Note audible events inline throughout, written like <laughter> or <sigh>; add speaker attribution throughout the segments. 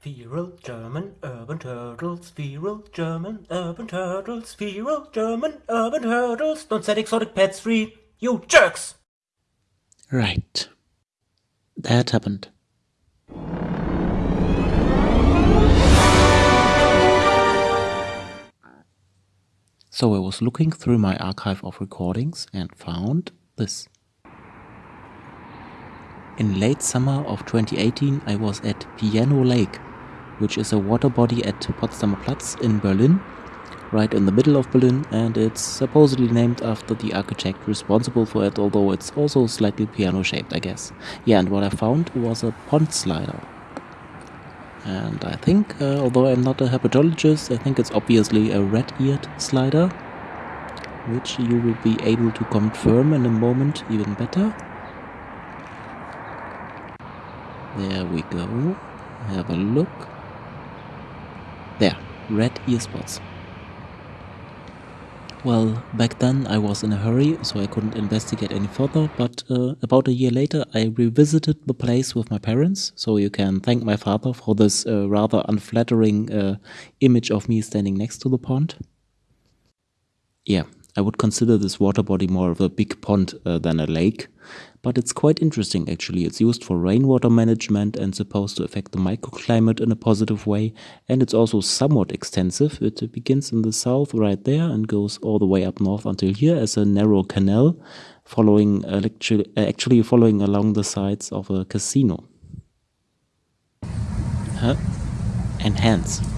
Speaker 1: Feral German urban turtles, feral German urban turtles, feral German urban turtles, don't set exotic pets free, you jerks!
Speaker 2: Right. That happened. So I was looking through my archive of recordings and found this. In late summer of 2018 I was at Piano Lake which is a water body at Potsdamer Platz in Berlin, right in the middle of Berlin, and it's supposedly named after the architect responsible for it, although it's also slightly piano shaped, I guess. Yeah, and what I found was a pond slider. And I think, uh, although I'm not a herpetologist, I think it's obviously a red-eared slider, which you will be able to confirm in a moment even better. There we go. Have a look. There, red ear spots. Well, back then I was in a hurry, so I couldn't investigate any further, but uh, about a year later I revisited the place with my parents, so you can thank my father for this uh, rather unflattering uh, image of me standing next to the pond. Yeah, I would consider this water body more of a big pond uh, than a lake, but it's quite interesting actually. It's used for rainwater management and supposed to affect the microclimate in a positive way. And it's also somewhat extensive. It begins in the south right there and goes all the way up north until here as a narrow canal, following actually following along the sides of a casino. Huh? Enhance.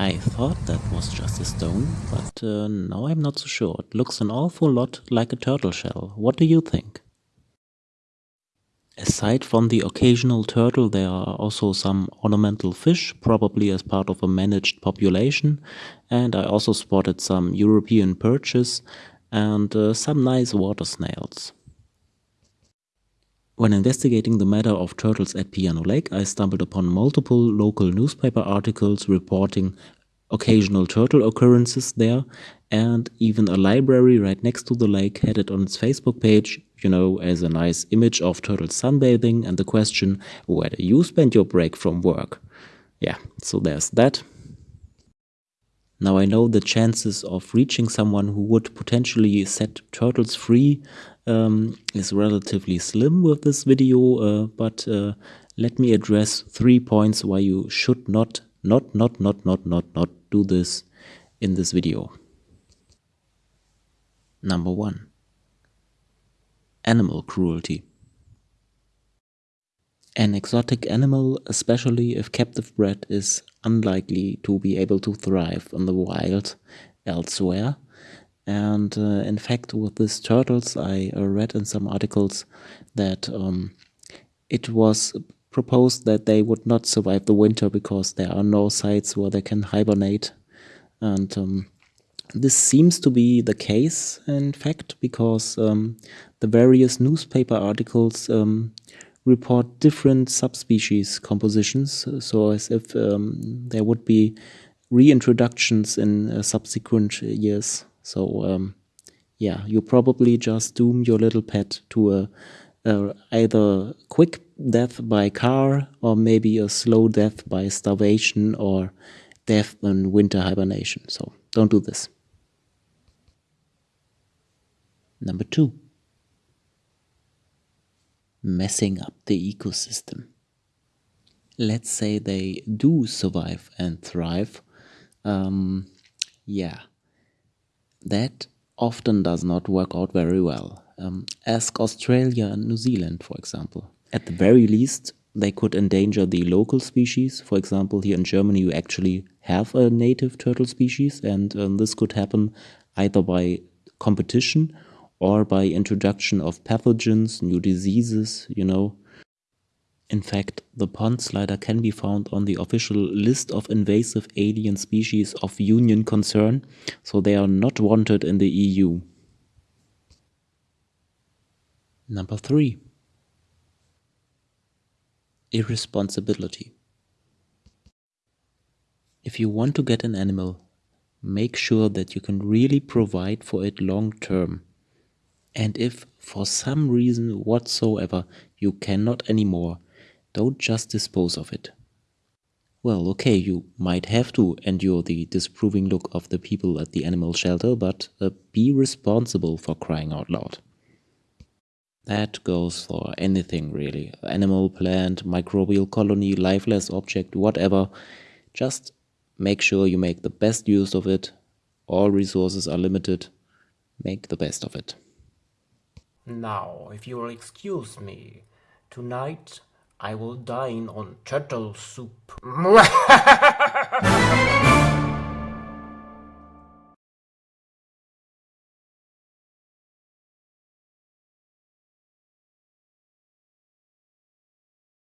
Speaker 2: I thought that was just a stone, but uh, now I'm not so sure. It looks an awful lot like a turtle shell. What do you think? Aside from the occasional turtle, there are also some ornamental fish, probably as part of a managed population, and I also spotted some European perches and uh, some nice water snails. When investigating the matter of turtles at Piano Lake, I stumbled upon multiple local newspaper articles reporting occasional turtle occurrences there, and even a library right next to the lake had it on its Facebook page, you know, as a nice image of turtles sunbathing and the question, where do you spend your break from work? Yeah, so there's that. Now I know the chances of reaching someone who would potentially set turtles free um, is relatively slim with this video, uh, but uh, let me address three points why you should not, not, not, not, not, not, not do this in this video. Number one, animal cruelty. An exotic animal, especially if captive bred, is unlikely to be able to thrive in the wild elsewhere and uh, in fact, with these turtles, I uh, read in some articles that um, it was proposed that they would not survive the winter because there are no sites where they can hibernate. And um, this seems to be the case, in fact, because um, the various newspaper articles um, report different subspecies compositions, so as if um, there would be reintroductions in uh, subsequent years. So um, yeah, you probably just doom your little pet to a, a either quick death by car or maybe a slow death by starvation or death in winter hibernation. So don't do this. Number two, messing up the ecosystem. Let's say they do survive and thrive. Um, yeah, that often does not work out very well. Um, ask Australia and New Zealand, for example. At the very least, they could endanger the local species. For example, here in Germany, you actually have a native turtle species, and um, this could happen either by competition or by introduction of pathogens, new diseases, you know, in fact, the pond slider can be found on the official list of invasive alien species of union concern, so they are not wanted in the EU. Number 3. Irresponsibility. If you want to get an animal, make sure that you can really provide for it long term. And if, for some reason whatsoever, you cannot anymore, Don't just dispose of it. Well, okay, you might have to endure the disapproving look of the people at the animal shelter, but uh, be responsible for crying out loud. That goes for anything really animal, plant, microbial colony, lifeless object, whatever. Just make sure you make the best use of it. All resources are limited. Make the best of it.
Speaker 1: Now, if you will excuse me, tonight I will dine on turtle soup. <laughs>